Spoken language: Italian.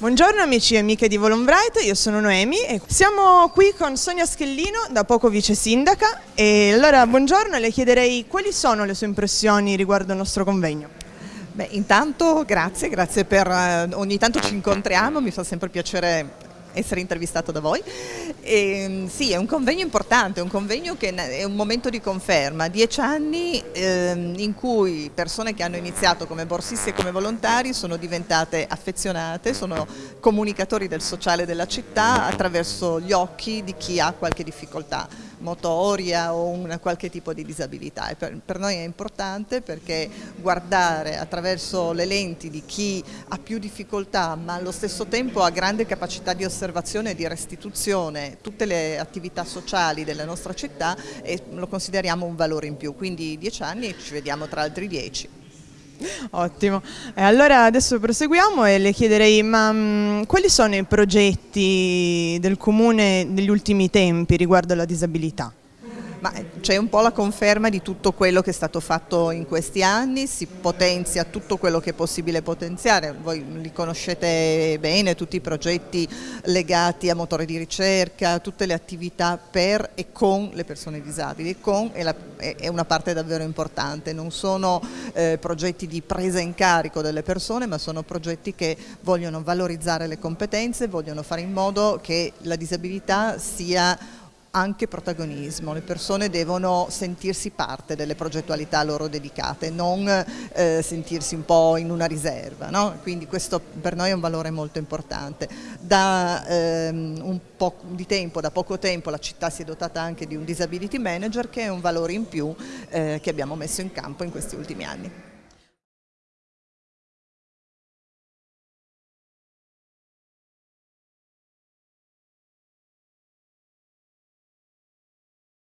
Buongiorno amici e amiche di Volonbright, io sono Noemi e siamo qui con Sonia Schellino, da poco vice sindaca e allora buongiorno le chiederei quali sono le sue impressioni riguardo il nostro convegno. Beh, intanto grazie, grazie per eh, ogni tanto ci incontriamo, mi fa sempre piacere essere intervistato da voi. E, mm, sì, è un convegno importante, un convegno che è un momento di conferma, dieci anni ehm, in cui persone che hanno iniziato come borsisti e come volontari sono diventate affezionate, sono comunicatori del sociale della città attraverso gli occhi di chi ha qualche difficoltà motoria o una qualche tipo di disabilità. Per, per, noi è importante perché guardare attraverso le lenti di chi ha più difficoltà ma allo stesso tempo ha grande capacità di osservazione e di restituzione tutte le attività sociali della nostra città e lo consideriamo un valore in più, quindi dieci anni e ci vediamo tra altri dieci. Ottimo, e allora adesso proseguiamo e le chiederei ma mh, mm, quali sono i progetti del Comune negli ultimi tempi riguardo alla disabilità? Ma c'è un po' la conferma di tutto quello che è stato fatto in questi anni, si potenzia tutto quello che è possibile potenziare, voi li conoscete bene, tutti i progetti legati a motore di ricerca, tutte le attività per e con le persone disabili, con è, la, è una parte davvero importante, non sono eh, progetti di presa in carico delle persone ma sono progetti che vogliono valorizzare le competenze, vogliono fare in modo che la disabilità sia anche protagonismo, le persone devono sentirsi parte delle progettualità loro dedicate, non eh, sentirsi un po' in una riserva, no? quindi questo per noi è un valore molto importante. Da ehm, un po' di tempo, da poco tempo la città si è dotata anche di un disability manager che è un valore in più eh, che abbiamo messo in campo in questi ultimi anni.